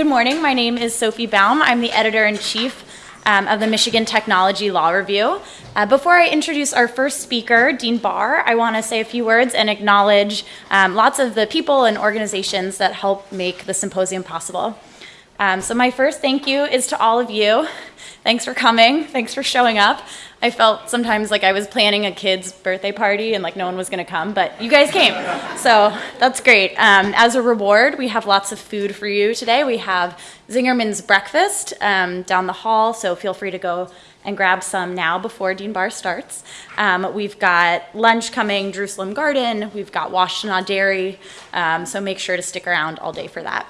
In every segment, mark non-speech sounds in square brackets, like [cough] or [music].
good morning. My name is Sophie Baum. I'm the editor-in-chief um, of the Michigan Technology Law Review. Uh, before I introduce our first speaker, Dean Barr, I want to say a few words and acknowledge um, lots of the people and organizations that help make the symposium possible. Um, so my first thank you is to all of you. Thanks for coming. Thanks for showing up. I felt sometimes like I was planning a kid's birthday party and like no one was going to come, but you guys came. So that's great. Um, as a reward, we have lots of food for you today. We have Zingerman's breakfast um, down the hall, so feel free to go and grab some now before Dean Barr starts. Um, we've got lunch coming, Jerusalem Garden. We've got Washtenaw Dairy, um, so make sure to stick around all day for that.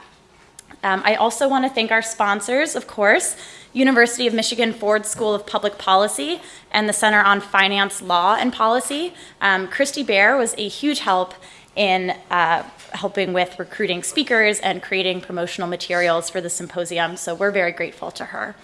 Um, I also want to thank our sponsors, of course, University of Michigan Ford School of Public Policy and the Center on Finance, Law, and Policy. Um, Christy Bear was a huge help in uh, helping with recruiting speakers and creating promotional materials for the symposium, so we're very grateful to her.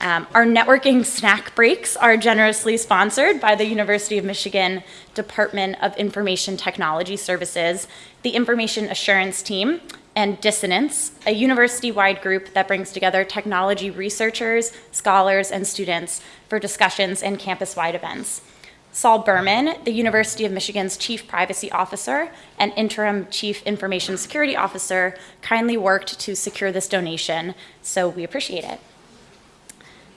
Um, our networking snack breaks are generously sponsored by the University of Michigan Department of Information Technology Services, the Information Assurance Team, and Dissonance, a university-wide group that brings together technology researchers, scholars, and students for discussions and campus-wide events. Sol Bermann, the University of Michigan's Chief Privacy Officer and Interim Chief Information Security Officer, kindly worked to secure this donation, so we appreciate it.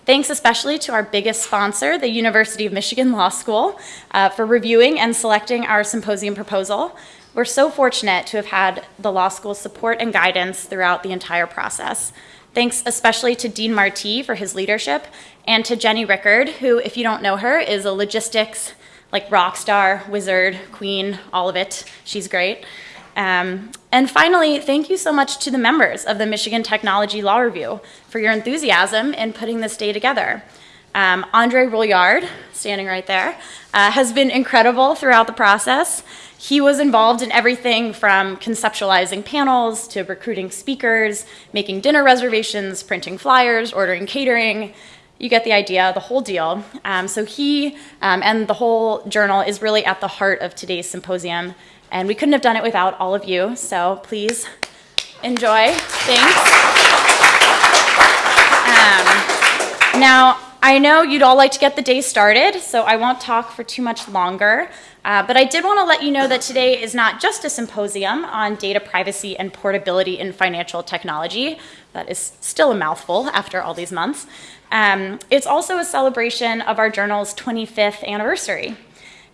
Thanks especially to our biggest sponsor, the University of Michigan Law School, uh, for reviewing and selecting our symposium proposal. We're so fortunate to have had the law school's support and guidance throughout the entire process. Thanks especially to Dean Marti for his leadership and to Jenny Rickard, who, if you don't know her, is a logistics like rock star, wizard, queen, all of it. She's great. Um, and finally, thank you so much to the members of the Michigan Technology Law Review for your enthusiasm in putting this day together. Um, Andre Rouillard, standing right there, uh, has been incredible throughout the process. He was involved in everything from conceptualizing panels to recruiting speakers, making dinner reservations, printing flyers, ordering catering. You get the idea, the whole deal. Um, so he um, and the whole journal is really at the heart of today's symposium. And we couldn't have done it without all of you. So please enjoy. Thanks. Um, now, I know you'd all like to get the day started, so I won't talk for too much longer. Uh, but I did want to let you know that today is not just a symposium on data privacy and portability in financial technology. That is still a mouthful after all these months. Um, it's also a celebration of our journal's 25th anniversary.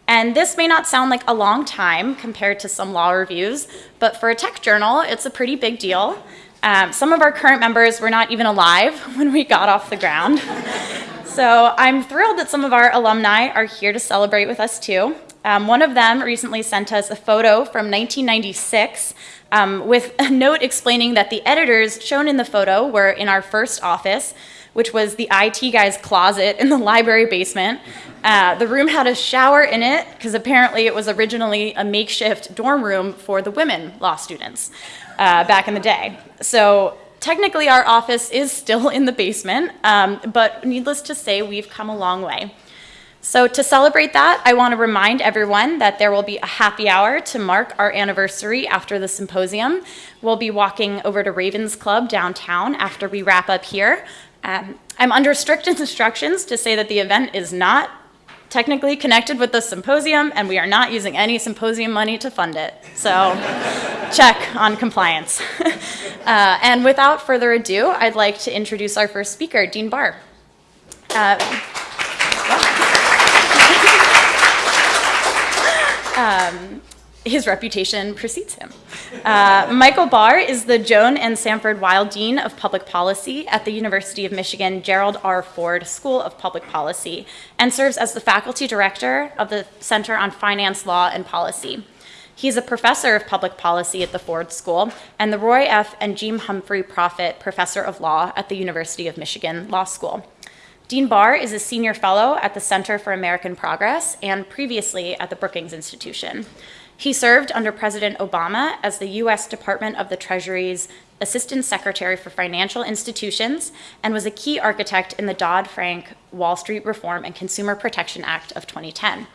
And this may not sound like a long time compared to some law reviews, but for a tech journal, it's a pretty big deal. Um, some of our current members were not even alive [laughs] when we got off the ground. [laughs] so I'm thrilled that some of our alumni are here to celebrate with us too. Um, one of them recently sent us a photo from 1996 um, with a [laughs] note explaining that the editors shown in the photo were in our first office, which was the IT guy's closet in the [laughs] library basement. Uh, the room had a shower in it because apparently it was originally a makeshift dorm room for the women law students uh, back in the day. So technically our office is [laughs] still in the basement, um, but needless to say, we've come a long way. So to celebrate that, I want to remind everyone that there will be a happy hour to mark our anniversary after the symposium. We'll be walking over to Ravens Club downtown after we wrap up here. Um, I'm under strict [laughs] instructions to say that the event is not technically connected with the symposium and we are not using any symposium money to fund it. So [laughs] check on compliance. [laughs] uh, and without further ado, I'd like to introduce our first speaker, Dean Barr. Uh, um, his reputation precedes him. Uh, Michael Barr is the Joan and Sanford Weill Dean of Public Policy at the University of Michigan Gerald R. Ford School of Public Policy and serves as the faculty director of the Center on Finance, Law, and Policy. He's a professor of public policy at the Ford School and the Roy F. and Jean Humphrey Proffitt Professor of Law at the University of Michigan Law School. Dean Barr is a senior fellow at the Center for American Progress and previously at the Brookings Institution. He served under President Obama as the U.S. Department of the Treasury's Assistant Secretary for Financial Institutions and was a key architect in the Dodd-Frank Wall Street Reform and Consumer Protection Act of 2010.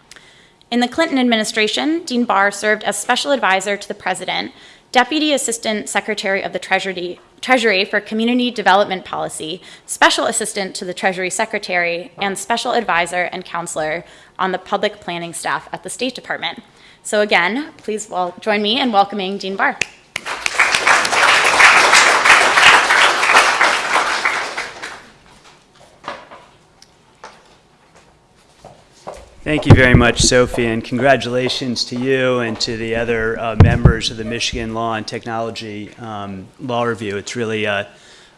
In the Clinton administration, Dean Barr served as special advisor to the president, Deputy Assistant Secretary of the Treasury, Treasury for Community Development Policy, Special Assistant to the Treasury Secretary, and Special Advisor and Counselor on the Policy Planning staff at the State Department. So again, please join me in welcoming Dean Barr. Thank you very much, Sophie, and congratulations to you and to the other uh, members of the Michigan Law and Technology um, Law Review. It's really a,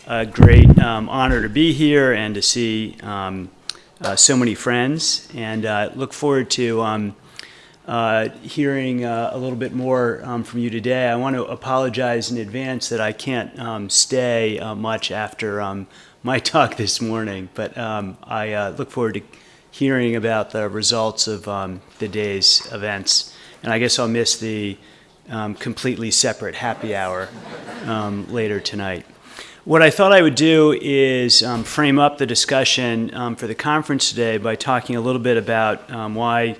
a great um, honor to be here and to see um, uh, so many friends, and uh, look forward to um, uh, hearing uh, a little bit more um, from you today. I want to apologize in advance that I can't um, stay uh, much after my [laughs] talk this morning, but I look forward to hearing about the results of um, the day's events. And I guess I'll miss the um, completely separate happy hour um, later tonight. What I thought I would do is um, frame up the discussion um, for the conference today by talking a little bit about um, why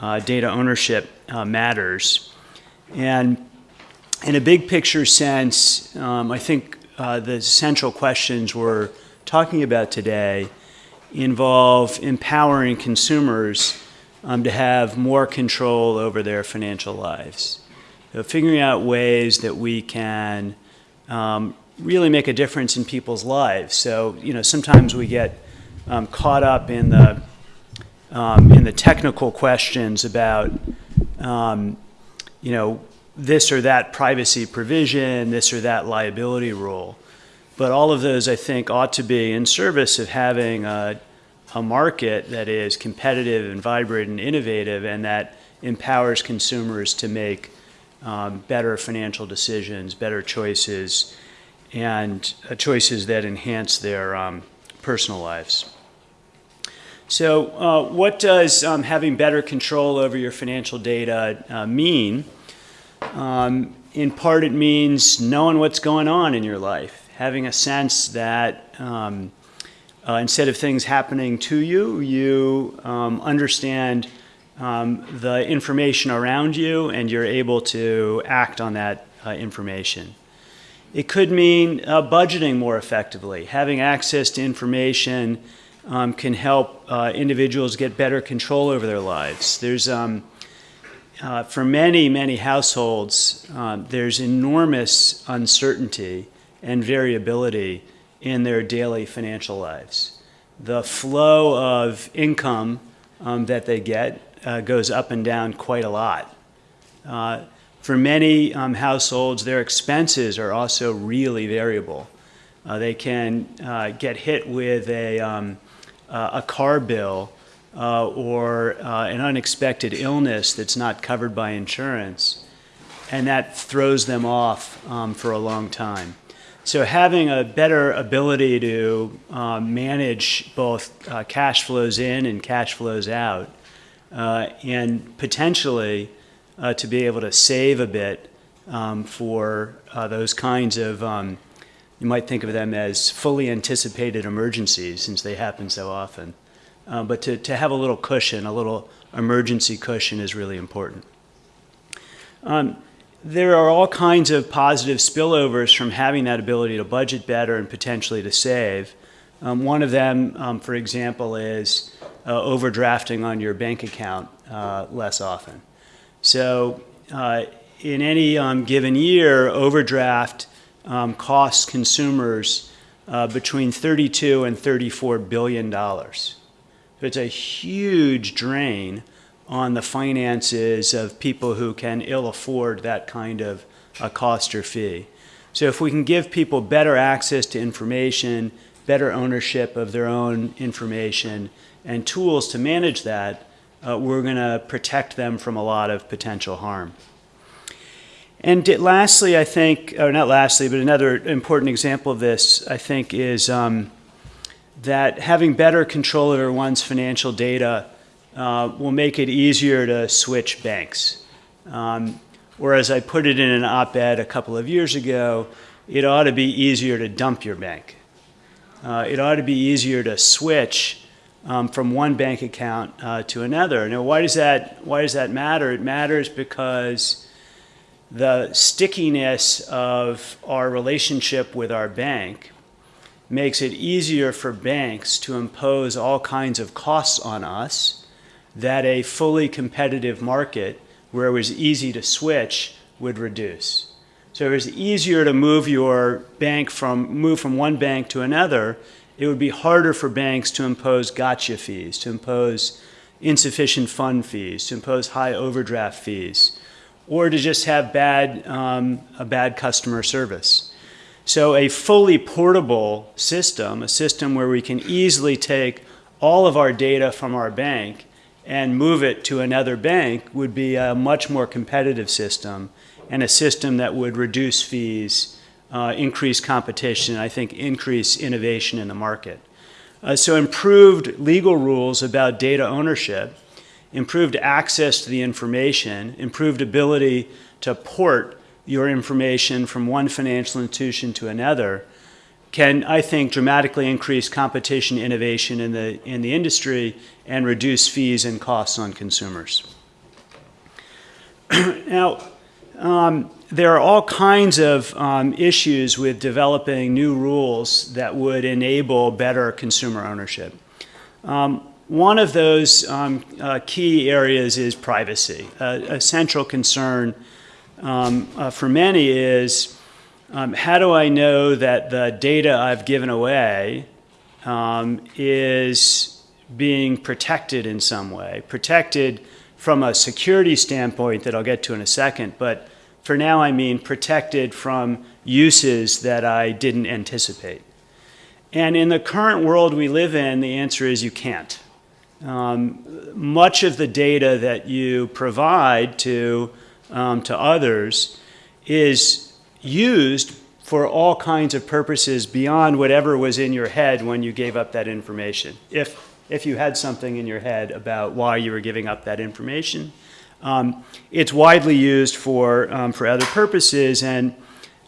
uh, data ownership uh, matters. And in a big picture sense, I think uh, the central questions we're talking about today involve empowering consumers um, to have more control over their financial lives. So figuring out ways that we can um, really make a difference in people's lives. So, you know, sometimes we get um, caught up in the, um, in the technical questions about, um, you know, this or that privacy provision, this or that liability rule. But all of those, I think, ought to be in service of having a, a market that is competitive and vibrant and innovative and that empowers consumers to make um, better financial decisions, better choices, and uh, choices that enhance their um, personal lives. So, uh, what does um, having better control over your financial data uh, mean? Um, in part, it means knowing what's going on in your life having a sense that um, uh, instead of things happening to you, you um, understand um, the information around you and you're able to act on that uh, information. It could mean uh, budgeting more effectively. Having access to information um, can help uh, individuals get better control over their lives. There's um, uh, for many, many households, um, there's enormous uncertainty and variability in their daily financial lives. The flow of income um, that they get uh, goes up and down quite a lot. Uh, for many um, households, their expenses are also really variable. Uh, they can uh, get hit with a, um, a car bill uh, or uh, an unexpected illness that's not covered by insurance, and that throws them off um, for a long time. So having a better ability to um, manage both uh, cash flows in and cash flows out, uh, and potentially uh, to be able to save a bit um, for uh, those kinds of, um, you might think of them as fully anticipated emergencies since they happen so often. Uh, but to, to have a little cushion, a little emergency cushion is really important. There are all kinds of positive spillovers from having that ability to budget better and potentially to save. Um, one of them, um, for example, is uh, overdrafting on your bank account uh, less often. So uh, in any um, given year, overdraft um, costs consumers uh, between 32 and 34 billion dollars. So it's a huge drain on the finances of people who can ill afford that kind of a cost or fee. So if we can give people better access to information, better ownership of their own information, and tools to manage that, uh, we're going to protect them from a lot of potential harm. And lastly, I think, or not lastly, but another important example of this, I think, is um, that having better control over one's financial data uh, will make it easier to switch banks. Um, or as I put it in an op-ed a couple of years ago, it ought to be easier to dump your bank. Uh, it ought to be easier to switch um, from one bank account uh, to another. Now, why does that why does that matter? It matters because the stickiness of our relationship with our bank makes it easier for banks to impose all kinds of costs on us that a fully competitive market where it was easy to switch would reduce. So it was easier to move your bank from move from one bank to another. It would be harder for banks to impose gotcha fees, to impose insufficient fund fees, to impose high overdraft fees, or to just have bad, um, a bad customer service. So a fully portable system, a system where we can easily take all of our data from our bank and move it to another bank would be a much more competitive system and a system that would reduce fees, uh, increase competition, and I think increase innovation in the market. Uh, so improved legal rules about data ownership, improved access to the information, improved ability to port your information from one financial institution to another can, I think, dramatically increase competition innovation in the, in the industry and reduce fees and costs on consumers. [clears throat] now, um, there are all kinds of um, issues with developing new rules that would enable better consumer ownership. Um, one of those um, uh, key areas is privacy. Uh, a central concern um, uh, for many is um, how do I know that the data I've given away um, is being protected in some way? Protected from a security standpoint that I'll get to in a second, but for now I mean protected from uses that I didn't anticipate. And in the current world we live in, the answer is you can't. Um, much of the data that you provide to um, to others is used for all kinds of purposes beyond whatever was in your head when you gave up that information. If, if you had something in your head about why you were giving up that information, um, it's widely used for, um, for other purposes and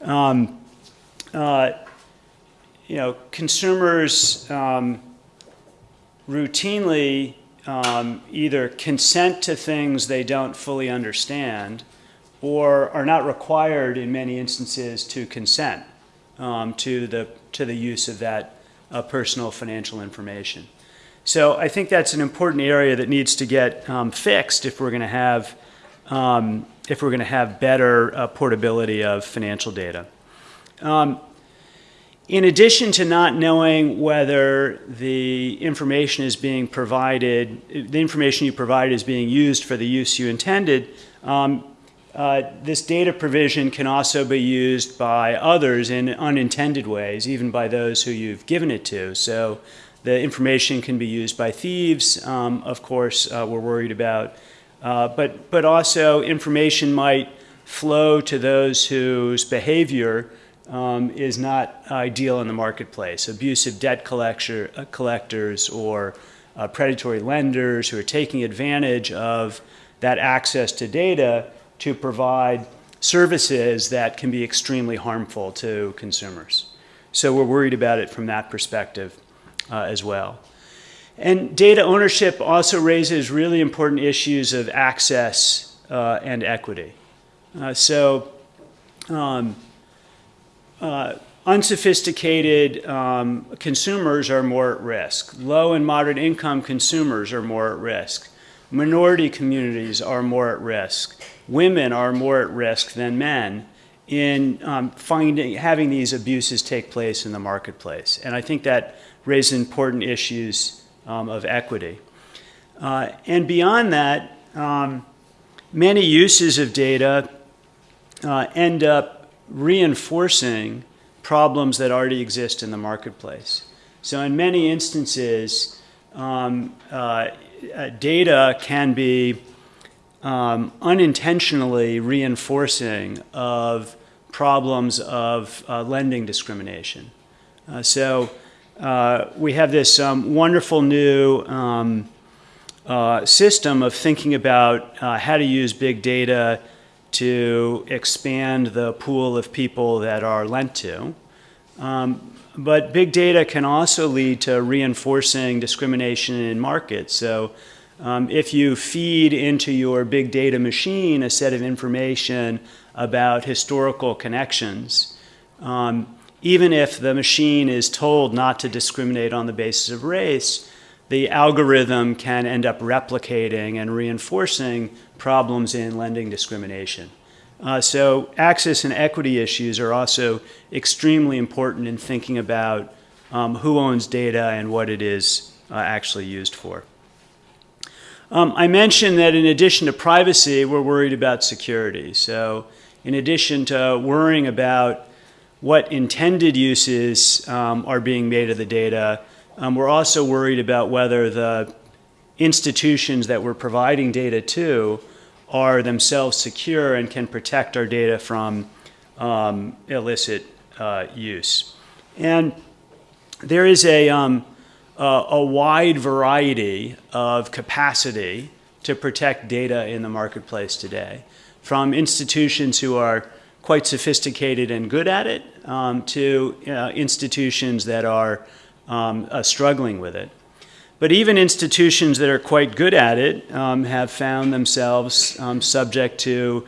um, uh, you know, consumers um, routinely um, either consent to things they don't fully understand or are not required in many instances to consent um, to, the, to the use of that uh, personal financial information. So I think that's an important area that needs to get um, fixed if we're going to have um, if we're going to have better uh, portability of financial data. Um, in addition to not knowing whether the information is being provided, the information you provide is being used for the use you intended, um, uh, this data provision can also be used by others in unintended ways, even by those who you've given it to. So the information can be used by thieves, um, of course, uh, we're worried about. Uh, but, but also information might flow to those whose behavior um, is not ideal in the marketplace. Abusive debt collector, uh, collectors or uh, predatory lenders who are taking advantage of that access to data to provide services that can be extremely harmful to consumers. So we're worried about it from that perspective uh, as well. And data ownership also raises really important issues of access uh, and equity. Uh, so um, uh, unsophisticated um, consumers are more at risk. Low and moderate income consumers are more at risk. Minority communities are more at risk. Women are more at risk than men in um, finding, having these abuses take place in the marketplace. And I think that raises important issues um, of equity. Uh, and beyond that, um, many uses of data uh, end up reinforcing problems that already exist in the marketplace. So in many instances, um, uh, uh, data can be um, unintentionally reinforcing of problems of uh, lending discrimination. Uh, so uh, we have this um, wonderful new um, uh, system of thinking about uh, how to use big data to expand the pool of people that are lent to. Um, but big data can also lead to reinforcing discrimination in markets. So Um, if you feed into your big data machine a set of information about historical connections, um, even if the machine is told not to discriminate on the basis of race, the algorithm can end up replicating and reinforcing problems in lending discrimination. Uh, so access and equity issues are also extremely important in thinking about um, who owns data and what it is uh, actually used for. Um, I mentioned that in addition to privacy, we're worried about security. So in addition to worrying about what intended uses um, are being made of the data, um, we're also worried about whether the institutions that we're providing data to are themselves secure and can protect our data from um, illicit uh, use. And there is a, a, a wide variety of capacity to protect data in the marketplace today, from institutions who are quite sophisticated and good at it um, to uh, institutions that are um, uh, struggling with it. But even institutions that are quite good at it um, have found themselves um, subject to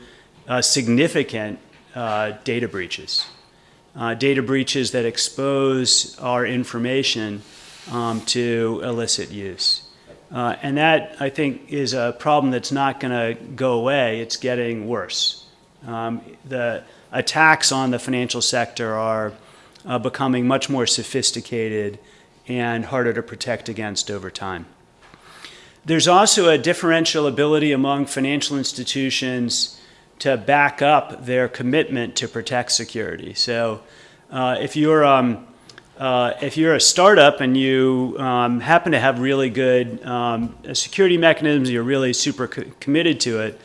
uh, significant uh, data breaches. Uh, data breaches that expose our information um, to illicit use. Uh, and that, I think, is a problem that's not going to go away. It's getting worse. Um, the attacks on the financial sector are uh, becoming much more sophisticated and harder to protect against over time. There's also a differential ability among financial institutions to back up their commitment to protect security. So uh, if you're um, uh, if you're a startup and you um, happen to have really good um, security mechanisms, you're really super co committed to it,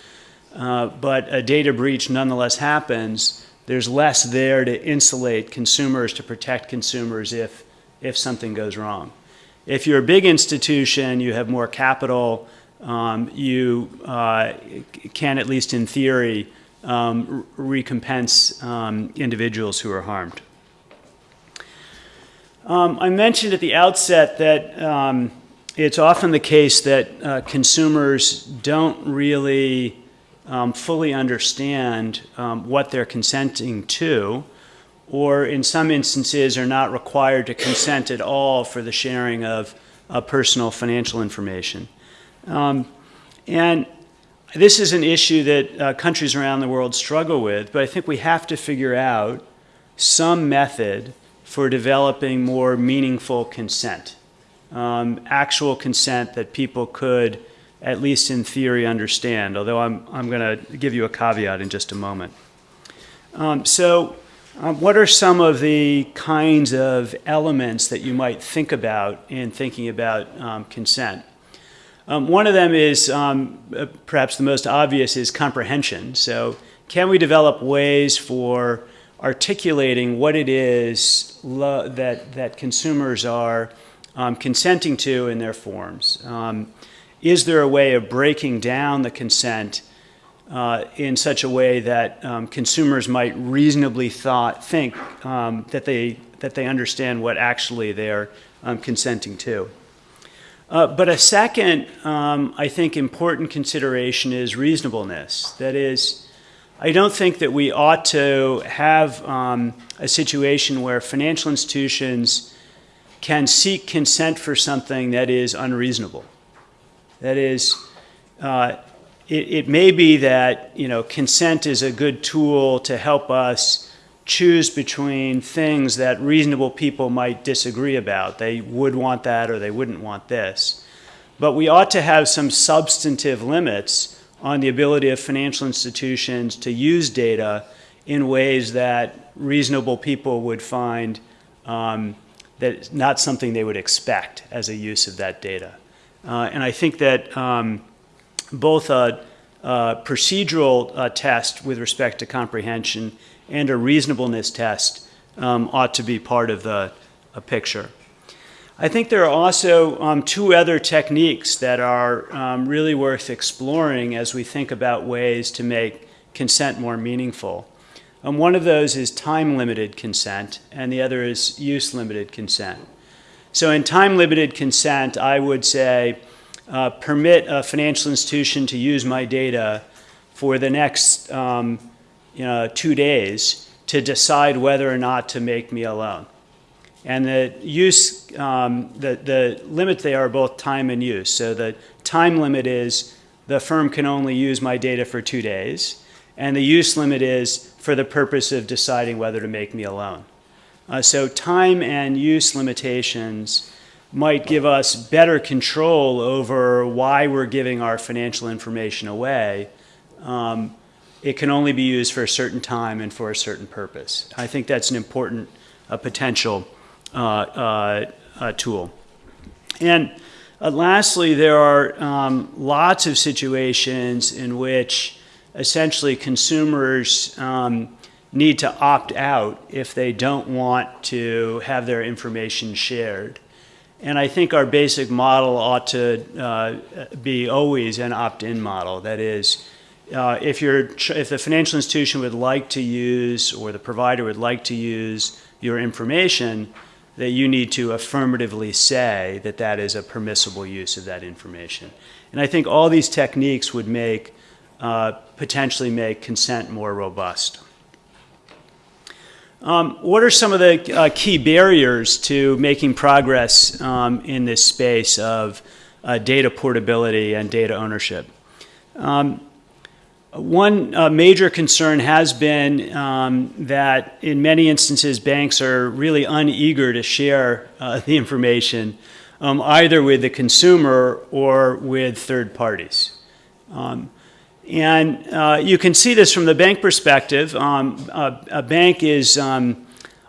uh, but a data breach nonetheless happens, there's less there to insulate consumers, to protect consumers if if something goes wrong. If you're a big institution, you have more capital, um, you uh, can, at least in theory, um, recompense um, individuals who are harmed. Um, I mentioned at the outset that um, it's often the case that uh, consumers don't really um, fully understand what they're consenting to or in some instances are not required to consent at all for the sharing of uh, personal financial information. Um, and this is an issue that uh, countries around the world struggle with, but I think we have to figure out some method for developing more meaningful consent, um, actual consent that people could, at least in theory, understand, although I'm, I'm going to give you a caveat in just a moment. Um, so um, what are some of the kinds of elements that you might think about in thinking about um, consent? Um, one of them is, um, uh, perhaps the most obvious, is comprehension. So can we develop ways for articulating what it is that, that consumers are um, consenting to in their forms? Um, is there a way of breaking down the consent uh, in such a way that um, consumers might reasonably thought, think um, that, they, that they understand what actually they're um, consenting to. Uh, but a second, um, I think, important consideration is reasonableness. That is, I don't think that we ought to have um, a situation where financial institutions can seek consent for something that is unreasonable. That is, uh, it, it may be that you know consent is a good tool to help us choose between things that reasonable people might disagree about. They would want that or they wouldn't want this. But we ought to have some substantive limits on the ability of financial institutions to use data in ways that reasonable people would find um, that not something they would expect as a use of that data. Uh, and I think that um, both a, a procedural uh, test with respect to comprehension and a reasonableness test um, ought to be part of the picture. I think there are also um, two other techniques that are um, really worth exploring as we think about ways to make consent more meaningful. Um, one of those is time-limited consent, and the other is use-limited consent. So in time-limited consent, I would say uh, permit a financial institution to use my data for the next um, you know, two days to decide whether or not to make me a loan. And the use, um, the, the limit they are both time and use. So the time limit is the firm can only use my data for two days. And the use limit is for the purpose of deciding whether to make me a loan. Uh, so time and use limitations might give us better control over why we're giving our financial information away. Um, it can only be used for a certain time and for a certain purpose. I think that's an important uh, potential tool. And uh, lastly, there are um, lots of situations in which essentially consumers um, need to opt out if they don't want to have their information shared. And I think our basic model ought to uh, be always an opt-in model. That is, uh, if, you're, if the financial institution would like to use or the provider would like to use your information, that you need to affirmatively say that that is a permissible use of that information. And I think all these techniques would make, uh, potentially make consent more robust. Um, what are some of the uh, key barriers to making progress um, in this space of uh, data portability and data ownership? Um, one uh, major concern has been um, that in many instances banks are really uneager to share uh, [laughs] the information um, either with the consumer or with third parties. Um, and uh, you can see this from the bank perspective. Um, a, a, bank is um,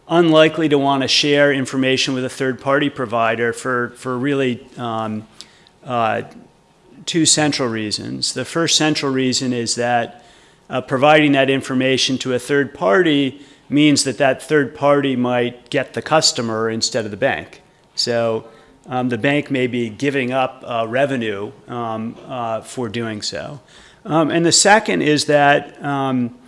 unlikely to want to share information with a third-party provider for, for really um, uh, two central reasons. The first central reason is that uh, providing that information to a third party means that that third party might get the customer instead of the bank. So um, the bank may be giving up uh, revenue um, uh, for doing so. Um, and the second is that um,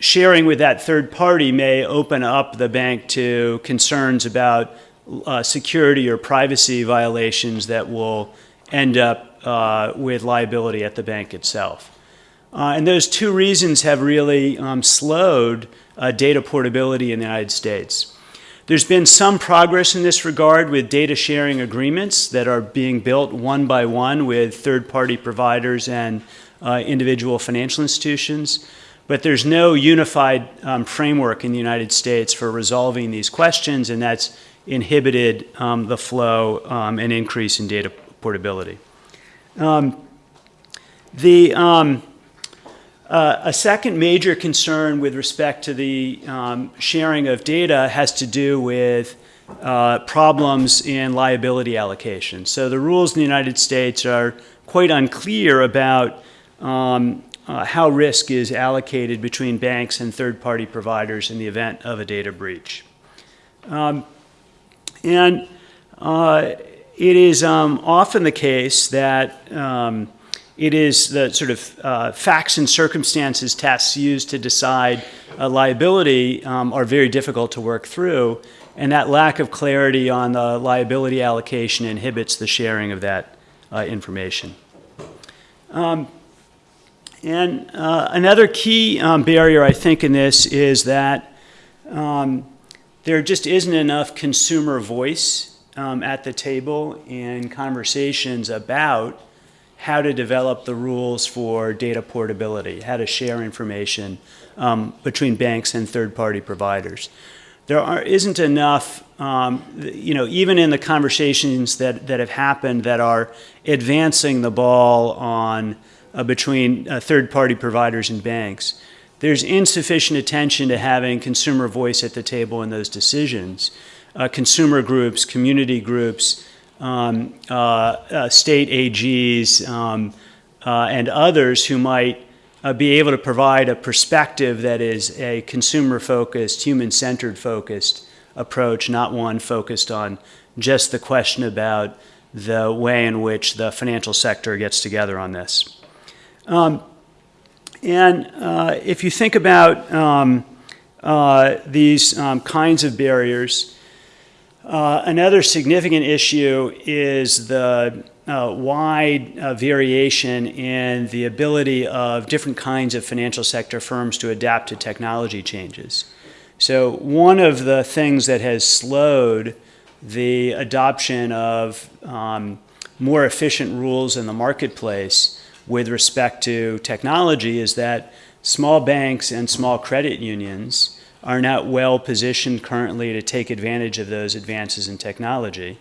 sharing with that third party may open up the bank to concerns about uh, security or privacy violations that will end up uh, with liability at the bank itself. Uh, and those two reasons have really um, slowed uh, data portability in the United States. There's been some progress in this regard with data sharing agreements that are being built one by one with third-party providers and uh, individual financial institutions. But there's no unified um, framework in the United States for resolving these questions, and that's inhibited um, the flow um, and increase in data portability. Um, the, um, uh, a second major concern with respect to the um, sharing of data has to do with uh, problems in liability allocation. So the rules in the United States are quite unclear about um, uh, how risk is allocated between banks and third-party providers in the event of a data breach. Um, and uh, it is um, often the case that um, it is the sort of uh, facts and circumstances tests used to decide liability um, are very difficult to work through, and that lack of clarity on the liability allocation inhibits the sharing of that uh, information. Um, and uh, another key um, barrier, I think, in this is that um, there just isn't enough consumer voice um, at the table in conversations about how to develop the rules for data portability, how to share information um, between banks and third-party providers. There are, isn't enough, um, you know, even in the conversations that, that have happened that are advancing the ball on uh, between uh, third-party providers and banks. There's insufficient attention to having consumer voice at the table in those decisions. Uh, consumer groups, community groups, um, uh, uh, state AGs, um, uh, and others who might be able to provide a perspective that is a consumer-focused, human-centered focused approach, not one focused on just the question about the way in which the financial sector gets together on this. Um, and uh, if you think about um, uh, these um, kinds of barriers, uh, another significant issue is the uh, wide uh, variation in the ability of different kinds of financial sector firms to adapt to technology changes. So, one of the things that has slowed the adoption of um, more efficient rules in the marketplace with respect to technology is that small banks and small credit unions are not well positioned currently to take advantage of those advances in technology.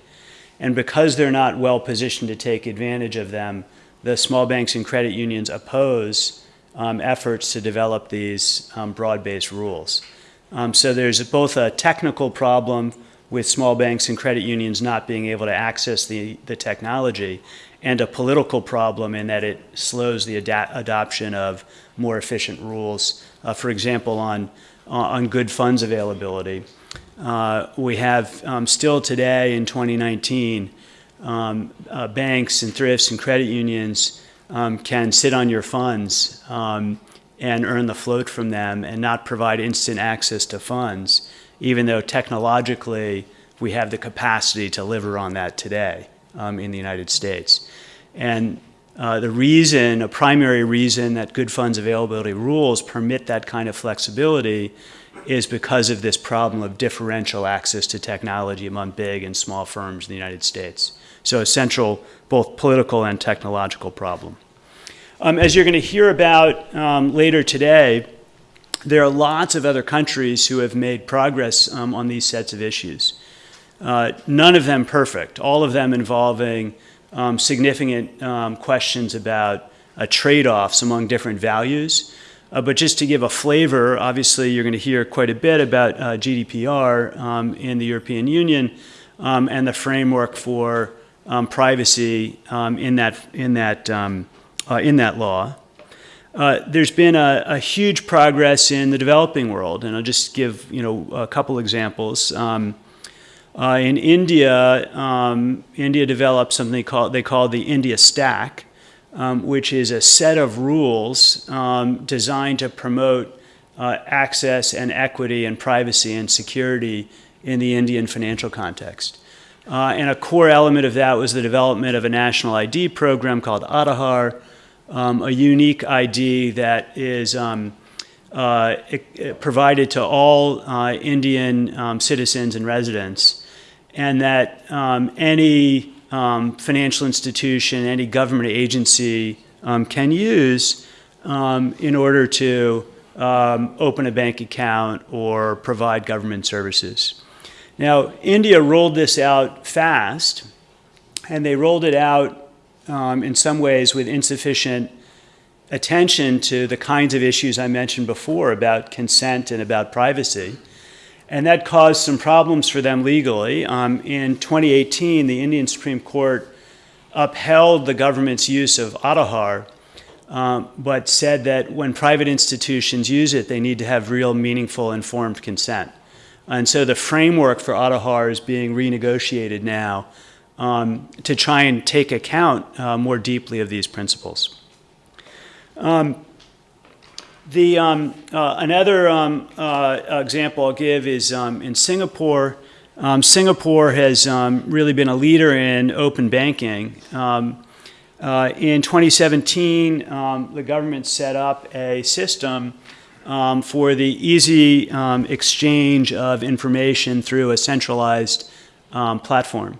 And because they're not well positioned to take advantage of them, the small banks and credit unions oppose um, efforts to develop these um, broad based rules. Um, so there's both a technical problem with small banks and credit unions not being able to access the, the technology, and a political problem in that it slows the adoption of more efficient rules. Uh, for example, on, on good funds availability. Uh, we have um, still today in 2019, um, uh, banks and thrifts and credit unions um, can sit on your funds um, and earn the float from them and not provide instant access to funds, even though technologically we have the capacity to deliver on that today um, in the United States. And uh, the reason, a primary reason that good funds availability rules permit that kind of flexibility is because of this problem of differential access to technology among big and small firms in the United States. So, a central both political and technological problem. Um, as you're going to hear about um, later today, there are lots of other countries who have made progress um, on these sets of issues. Uh, none of them perfect, all of them involving um, significant um, questions about uh, trade offs among different values. Uh, but just to give a flavor, obviously you're going to hear quite a bit about uh, GDPR um, in the European Union um, and the framework for um, privacy um, in that in that uh, in that law. Uh, there's been a, a, huge progress in the developing world, and I'll just give you know a couple examples. Um, uh, in India, India developed something they call they call the India Stack, um, which is a set of rules um, designed to promote uh, access and equity and privacy and security in the Indian financial context. Uh, and a core element of that was the development of a national ID program called Aadhaar, um, a unique ID that is um, uh, it, it provided to all uh, Indian um, citizens and residents, and that um, any um, financial institution, any government agency um, can use um, in order to um, open a bank account or provide government services. Now, India rolled this out fast, and they rolled it out in some ways with insufficient attention to the kinds of issues I mentioned before about consent and about privacy and that caused some problems for them legally. Um, in 2018, the Indian Supreme Court upheld the government's use of Aadhaar, um, but said that when private institutions use it, they need to have real, meaningful, informed consent. And so the framework for Aadhaar is being renegotiated now um, to try and take account uh, more deeply of these principles. Um, the, um, uh, another um, uh, example I'll give is um, in Singapore. Um, Singapore has um, really been a leader in open banking. Uh, in 2017, the government set up a system for the easy exchange of information through a centralized platform.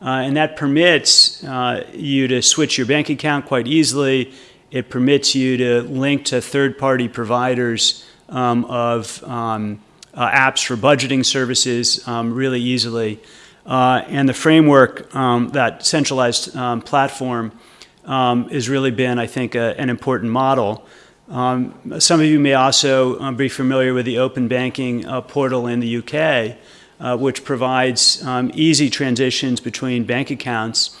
Uh, and that permits uh, you to switch your bank account quite easily it permits you to link to third party providers um, of um, uh, apps for budgeting services um, really easily. Uh, and the framework, um, that centralized um, platform, has really been, I think, a, an important model. some of you may also be familiar with the open banking uh, portal in the UK, uh, which provides easy transitions between bank accounts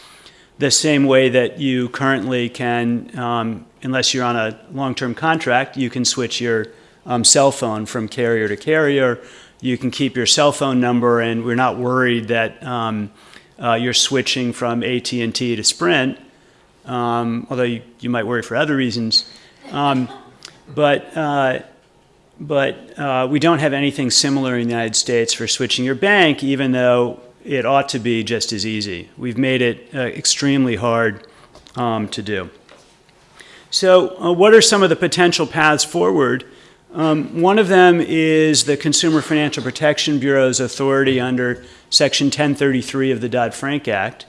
the same way that you currently can, um, unless you're on a long term contract, you can switch your um, cell phone from carrier to carrier. You can keep your cell phone number, and we're not worried that um, uh, you're switching from AT&T to Sprint, um, although you, you, might worry for other reasons. Um, but uh, but uh, we don't have anything similar in the United States for switching your bank, even though it ought to be just as easy. We've made it uh, extremely hard um, to do. So, uh, what are some of the potential paths forward? Um, one of them is the Consumer Financial Protection Bureau's authority under Section 1033 of the Dodd Frank Act.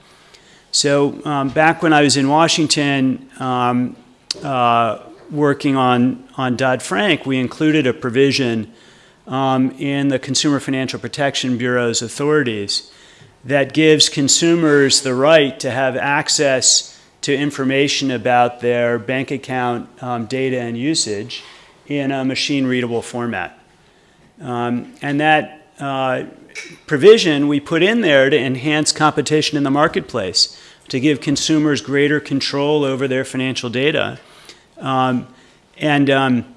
So, um, back when I was in Washington um, uh, working on, on Dodd Frank, we included a provision um, in the Consumer Financial Protection Bureau's authorities that gives consumers the right to have access to information about their bank account um, data and usage in a machine readable format. Um, and that uh, provision we put in there to enhance competition in the marketplace, to give consumers greater control over their financial data. Um, and, um,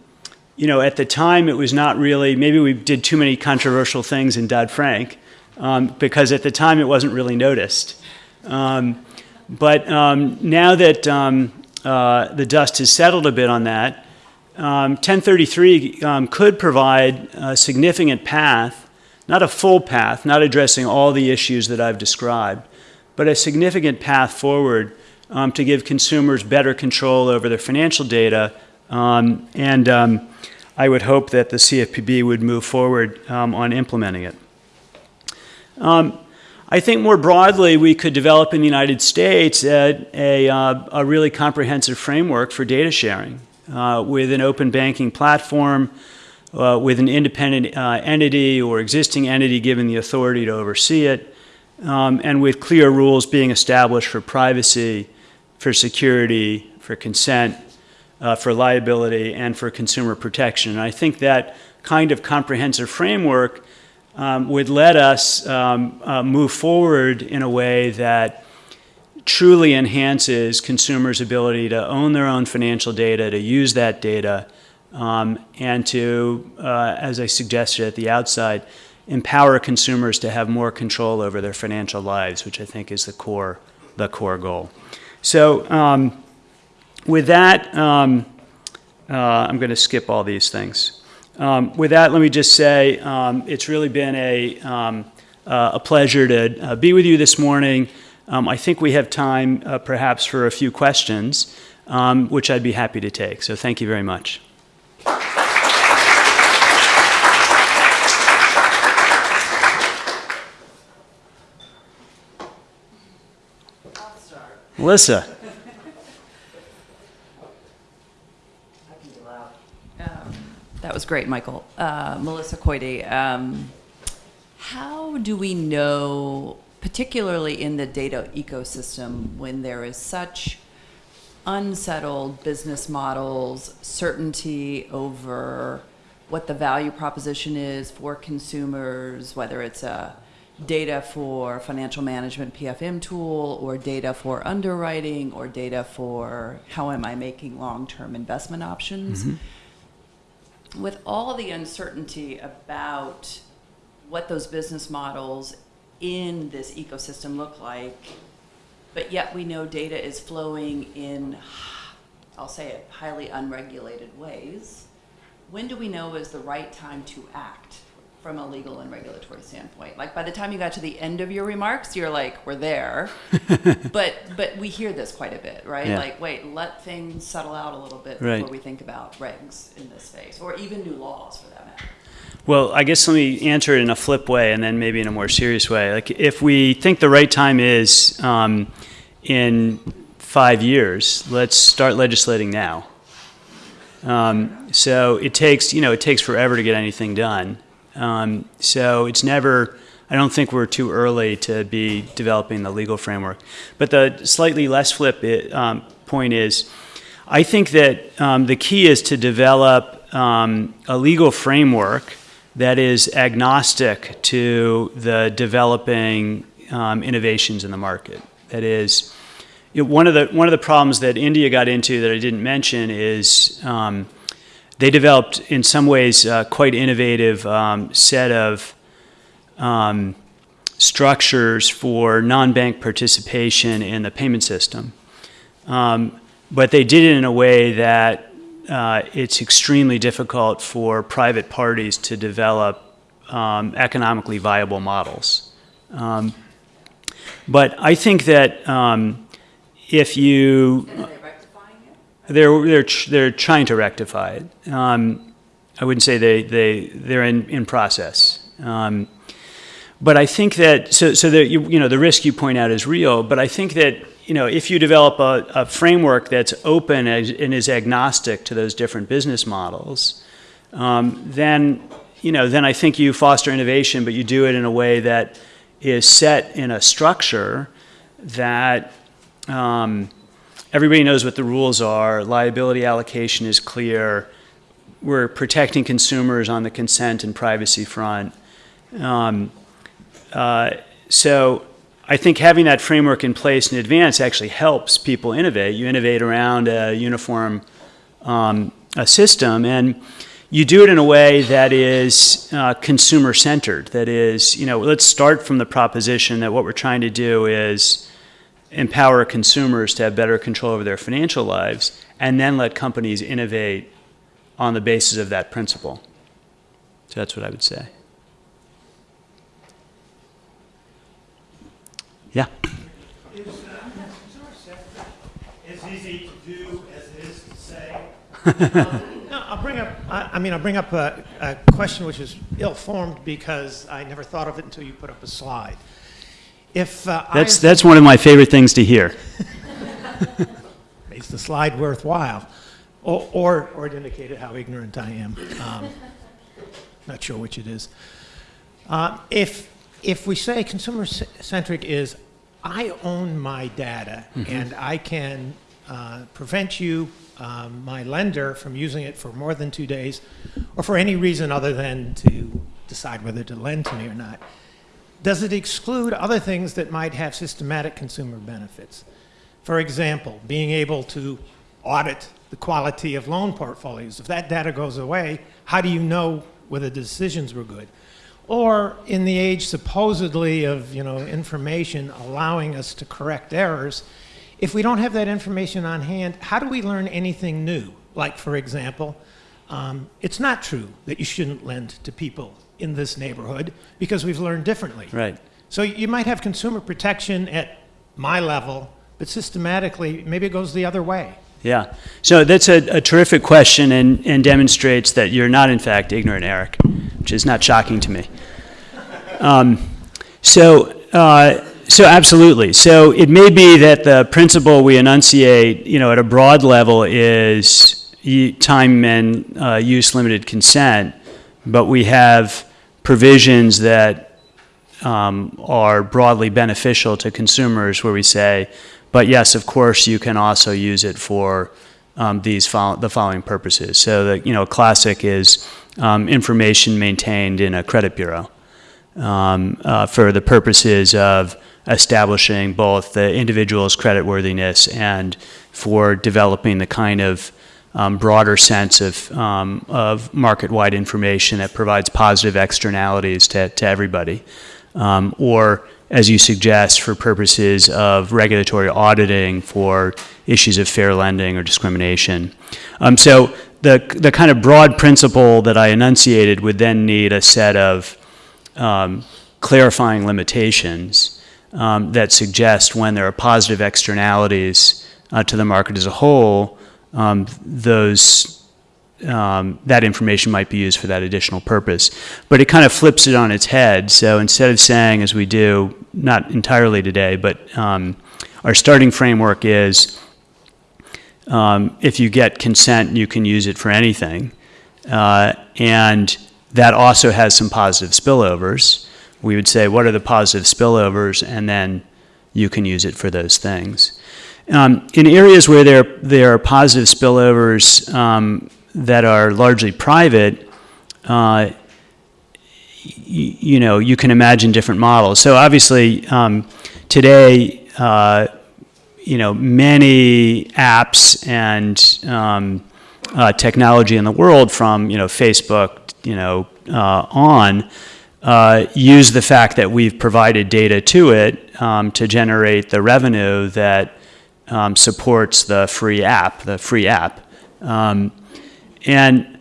you know, at the time it was not really, maybe we did too many controversial things in Dodd Frank, um, because at the time it wasn't really noticed. Um, but um, now that um, uh, the dust has settled a bit on that, um, 1033 um, could provide a significant path, not a full path, not addressing all the issues that I've described, but a significant path forward to give consumers better control over their financial data. Um, and um, I would hope that the CFPB would move forward um, on implementing it. I think more broadly, we could develop in the United States a, a, uh, a really comprehensive framework for data sharing uh, with an open banking platform, uh, with an independent uh, entity or existing entity given the authority to oversee it, um, and with clear rules being established for privacy, for security, for consent, uh, for liability, and for consumer protection. And I think that kind of comprehensive framework um, would let us um, uh, move forward in a way that truly enhances consumers' ability to own their own financial data, to use that data, um, and to, uh, as I suggested at the outside, empower consumers to have more control over their financial lives, which I think is the core, the core goal. So um, with that, um, uh, I'm going to skip all these things. Um, with that, let me just say um, it's really been a, um, uh, a pleasure to uh, be with you this morning. Um, I think we have time uh, perhaps for a few questions, um, which I'd be happy to take. So thank you very much. Melissa. Um, that was great, Michael. Uh, Melissa Koide. Um, how do we know particularly in the data ecosystem when there is such unsettled business models, certainty over what the value proposition is for consumers, whether it's a data for financial management PFM tool or data for underwriting or data for how am I making long-term investment options. Mm-hmm. With all the uncertainty about what those business models in this ecosystem look like, but yet we know data is flowing in, I'll say it, highly unregulated ways. When do we know is the right time to act from a legal and regulatory standpoint? Like by the time you got to the end of your remarks, you're like, we're there. [laughs] but but we hear this quite a bit, right? Yeah. Like, wait, let things settle out a little bit before right. we think about regs in this space, or even new laws for that matter. Well, I guess let me answer it in a flip way and then maybe in a more serious way. Like, if we think the right time is um, in five years, let's start legislating now. Um, so it takes, you know, it takes forever to get anything done. Um, so it's never, I don't think we're too early to be developing the legal framework. But the slightly less flip it, um, point is, I think that um, the key is to develop um, a legal framework that is agnostic to the developing um, innovations in the market. That is, you know, one of the one of the problems that India got into that I didn't mention is um, they developed in some ways uh, quite innovative um, set of um, structures for non-bank participation in the payment system, um, but they did it in a way that uh, it's extremely difficult for private parties to develop um, economically viable models. Um, But I think that um, if you they're they're they're trying to rectify it. Um, I wouldn't say they they they're in in process. Um, but I think that so so the you, you know the risk you point out is real. But I think that you know if you develop a, a framework that's open and is agnostic to those different business models, um, then you know then I think you foster innovation, but you do it in a way that is set in a structure that. Um, everybody knows what the rules are. Liability allocation is clear. We're protecting consumers on the consent and privacy front. Um, uh, so I think having that framework in place in advance actually helps people innovate. You innovate around a uniform um, a system, and you do it in a way that is uh, consumer centered. That is, you know, let's start from the proposition that what we're trying to do is empower consumers to have better control over their financial lives, and then let companies innovate on the basis of that principle. So that's what I would say. Yeah. Is, as easy to do as it is to say? Um, No, I'll bring up, I, I mean, I'll bring up a, a question which is ill-formed because I never thought of it until you put up a slide. If, uh, I, That's, that's one of my favorite things to hear. [laughs] makes the slide worthwhile, or, or, or it indicated how ignorant I am. Um, Not sure which it is. Uh, If, if we say consumer-centric is, I own my data, and I can uh, prevent you, um, my lender, from using it for more than two days, or for any reason other than to decide whether to lend to me or not, does it exclude other things that might have systematic consumer benefits? For example, being able to audit the quality of loan portfolios. If that data goes away, how do you know whether decisions were good? Or in the age supposedly of you know information allowing us to correct errors, if we don't have that information on hand, how do we learn anything new? Like for example, um, it's not true that you shouldn't lend to people in this neighborhood because we've learned differently. Right. So you might have consumer protection at my level, but systematically, maybe it goes the other way. Yeah. So that's a, a terrific question and, and demonstrates that you're not, in fact, ignorant, Eric, which is not shocking to me. Um, so, uh, so absolutely. So it may be that the principle we enunciate, you know, at a broad level is time and uh, use limited consent, but we have provisions that um, are broadly beneficial to consumers where we say, but yes, of course, you can also use it for um, these the following purposes. So the you know classic is um, information maintained in a credit bureau um, uh, for the purposes of establishing both the individual's creditworthiness and for developing the kind of um, broader sense of, um, of market-wide information that provides positive externalities to, to everybody. Um, or, as you suggest, for purposes of regulatory auditing for issues of fair lending or discrimination. Um, so the, the kind of broad principle that I enunciated would then need a set of um, clarifying limitations um, that suggest when there are positive externalities uh, to the market as a whole, um, those um, that information might be used for that additional purpose. But it kind of flips it on its head. So instead of saying, as we do, not entirely today, but um, our starting framework is um, if you get consent, you can use it for anything. Uh, and that also has some positive spillovers. We would say, what are the positive spillovers? And then you can use it for those things. Um, in areas where there, there are positive spillovers um, that are largely private, uh, you know, you can imagine different models. So obviously, um, today, uh, you know, many apps and um, uh, technology in the world, from you know Facebook, you know, uh, on, uh, use the fact that we've provided data to it um, to generate the revenue that um, supports the free app, the free app. Um, and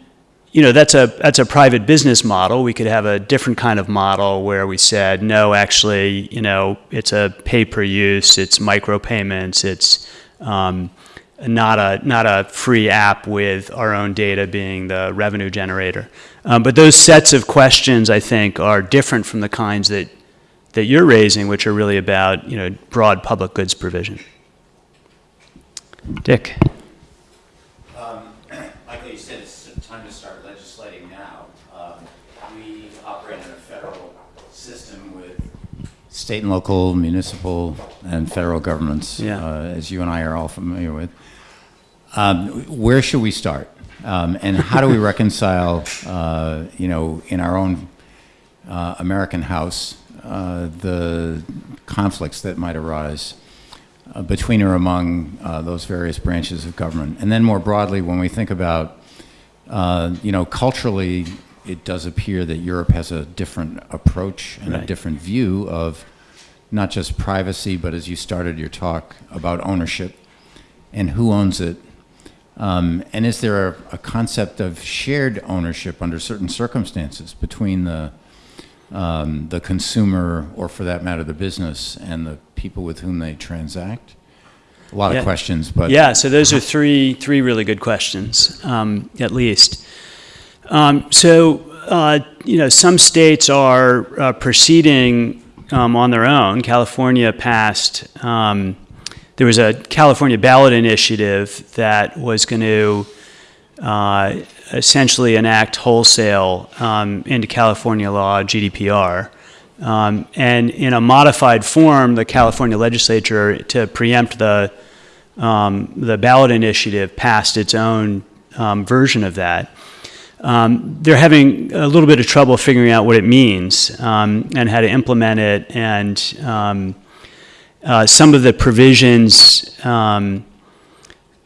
you know, that's a, that's a private business model. We could have a different kind of model where we said, no, actually, you know, it's a pay-per-use, it's micropayments, it's um, not a, not a free app with our own data being the revenue generator. Um, But those sets of questions, I think, are different from the kinds that, that you're raising, which are really about, you know, broad public goods provision. Dick? [clears throat] Michael, you said it's time to start legislating now. Um, We operate in a federal system with state and local, municipal, and federal governments, Yeah. uh, as you and I are all familiar with. Um, Where should we start? Um, And how do we reconcile, uh, you know, in our own uh, American house, uh, the conflicts that might arise uh, between or among uh, those various branches of government. And then more broadly, when we think about, uh, you know, culturally, it does appear that Europe has a different approach and a different view of not just privacy, but as you started your talk about ownership and who owns it. Um, and is there a, a concept of shared ownership under certain circumstances between the um, the consumer, or for that matter, the business, and the people with whom they transact? A lot Yeah. of questions, but Yeah, so those are three, three really good questions, um, at least. Um, so, uh, you know, some states are uh, proceeding um, on their own. California passed, um, there was a California ballot initiative that was going to uh, essentially enact wholesale um, into California law GDPR. Um, and in a modified form, the California legislature, to preempt the um, the ballot initiative passed its own um, version of that. Um, they're having a little bit of trouble figuring out what it means um, and how to implement it. And uh, some of the provisions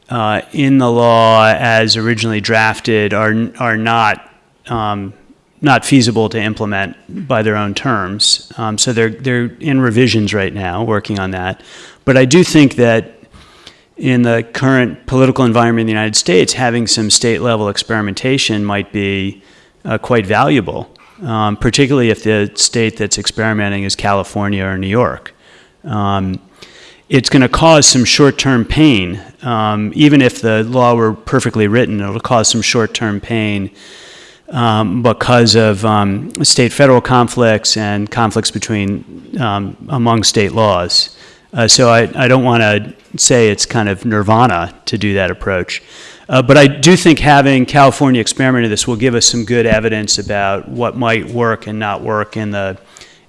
uh, in the law as originally drafted are, are not, um, not feasible to implement by their own terms. Um, so they're, they're in revisions right now, working on that. But I do think that in the current political environment in the United States, having some state level experimentation might be uh, quite valuable, um, particularly if the state that's experimenting is California or New York. Um, it's going to cause some short term pain. Um, even if the law were perfectly written, it'll cause some short term pain um, because of um, state federal conflicts and conflicts between um, among state laws. Uh, so I, I don't want to say it's kind of nirvana to do that approach. Uh, but I do think having California experiment in this will give us some good evidence about what might work and not work in the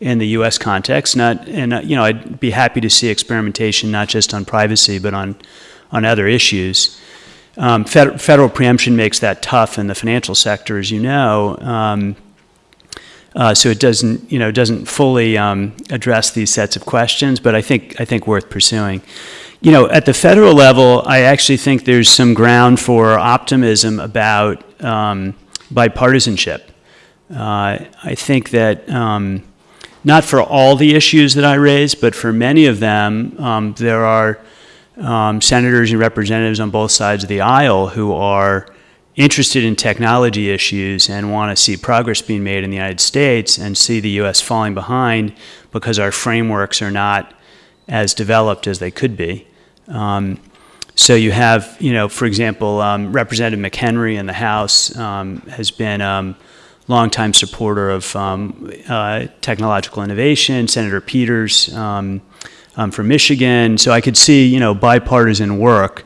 in the U.S. context. Not, and uh, you know, I'd be happy to see experimentation not just on privacy but on on other issues. Um, fed, federal preemption makes that tough in the financial sector, as you know. Um, uh, so it doesn't, you know, doesn't fully um, address these sets of questions, but I think I think worth pursuing. You know, at the federal level, I actually think there's some ground for optimism about um, bipartisanship. Uh, I think that um, not for all the issues that I raised, but for many of them, um, there are um, senators and representatives on both sides of the aisle who are interested in technology issues and want to see progress being made in the United States and see the U.S. falling behind because our frameworks are not as developed as they could be. Um, so you have, you know, for example, um, Representative McHenry in the House um, has been um, longtime supporter of um, uh, technological innovation. Senator Peters um, um, from Michigan. So I could see, you know, bipartisan work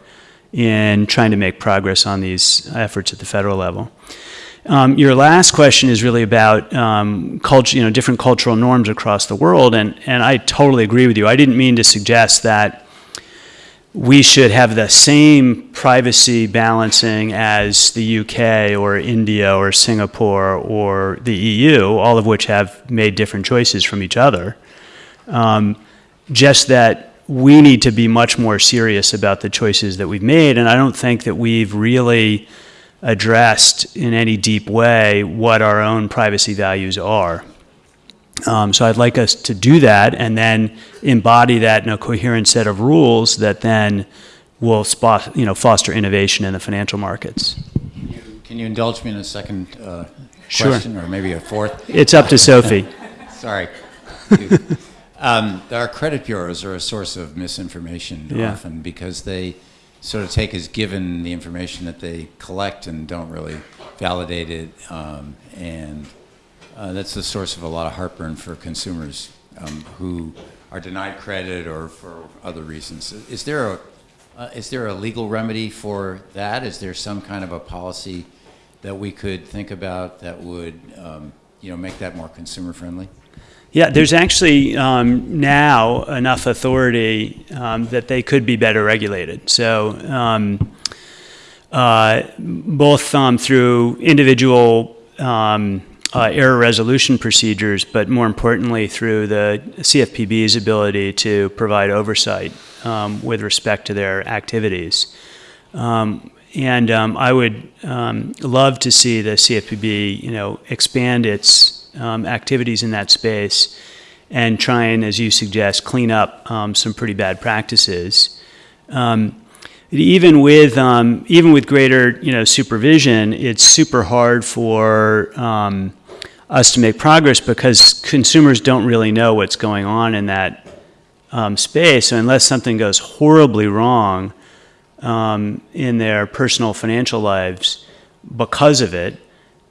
in trying to make progress on these efforts at the federal level. Um, your last question is really about um, culture, you know, different cultural norms across the world, and, and I totally agree with you. I didn't mean to suggest that we should have the same privacy balancing as the UK or India or Singapore or the EU, all of which have made different choices from each other. Um, just that we need to be much more serious about the choices that we've made, and I don't think that we've really addressed in any deep way what our own privacy values are. Um, so I'd like us to do that and then embody that in a coherent set of rules that then will spot, you know, foster innovation in the financial markets. Can you, Can you indulge me in a second uh, Sure. question, or maybe a fourth? It's up to Sophie. [laughs] Sorry. um, our credit bureaus are a source of misinformation Yeah. often because they sort of take as given the information that they collect and don't really validate it, um, and uh, that's the source of a lot of heartburn for consumers um, who are denied credit or for other reasons. Is there a uh, is there a legal remedy for that? Is there some kind of a policy that we could think about that would, um, you know, make that more consumer friendly? Yeah, there's actually um, now enough authority um, that they could be better regulated. So, um, uh, both um, through individual um, uh, error resolution procedures, but more importantly through the CFPB's ability to provide oversight um, with respect to their activities. Um, and um, I would um, love to see the CFPB, you know, expand its um, activities in that space and try and, as you suggest, clean up um, some pretty bad practices. Even with um, even with greater, you know, supervision, it's super hard for um, us to make progress because consumers don't really know what's going on in that um, space. So unless something goes horribly wrong um, in their personal financial lives because of it,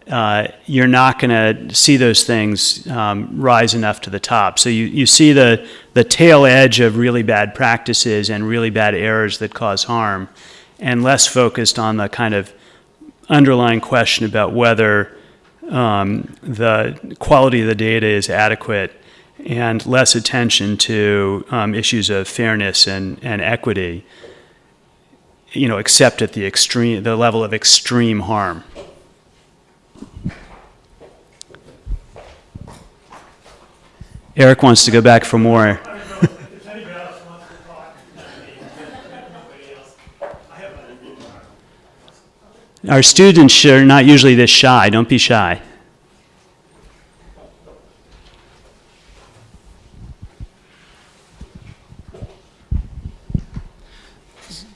uh, you're not going to see those things um, rise enough to the top. So you, you see the, the tail edge of really bad practices and really bad errors that cause harm, and less focused on the kind of underlying question about whether um, the quality of the data is adequate and less attention to um, issues of fairness and, and equity, you know, except at the extreme, the level of extreme harm. Eric wants to go back for more. Our students are not usually this shy. Don't be shy.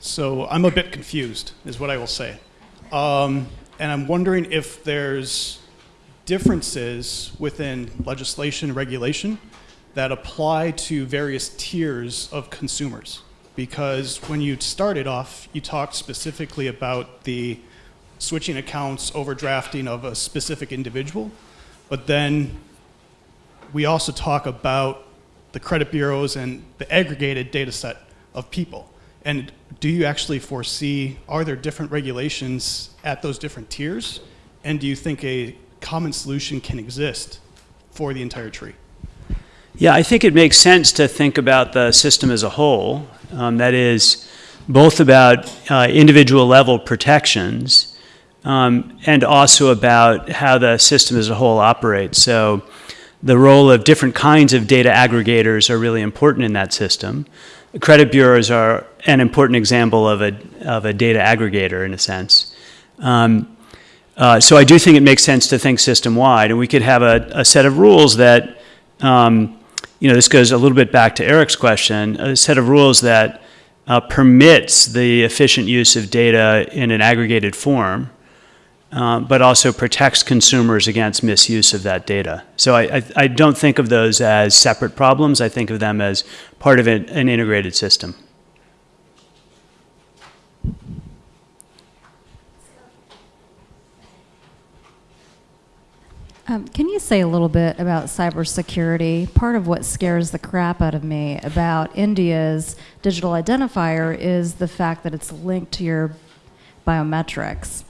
So I'm a bit confused, is what I will say. Um, and I'm wondering if there's differences within legislation and regulation that apply to various tiers of consumers. Because when you started off, you talked specifically about the switching accounts, overdrafting of a specific individual, but then we also talk about the credit bureaus and the aggregated data set of people. And do you actually foresee, are there different regulations at those different tiers? And do you think a common solution can exist for the entire tree? Yeah, I think it makes sense to think about the system as a whole. Um, that is, both about uh, individual level protections um, and also about how the system as a whole operates. So, the role of different kinds of data aggregators are really important in that system. Credit bureaus are an important example of a, of a data aggregator in a sense. Um, uh, so I do think it makes sense to think system-wide, and we could have a, a set of rules that, um, you know, this goes a little bit back to Eric's question, a set of rules that uh, permits the efficient use of data in an aggregated form, uh, but also protects consumers against misuse of that data. So I, I, I don't think of those as separate problems. I think of them as part of an, an integrated system. Um, can you say a little bit about cybersecurity? Part of what scares the crap out of me about India's digital identifier is the fact that it's linked to your biometrics.